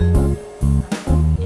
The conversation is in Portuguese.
Yeah.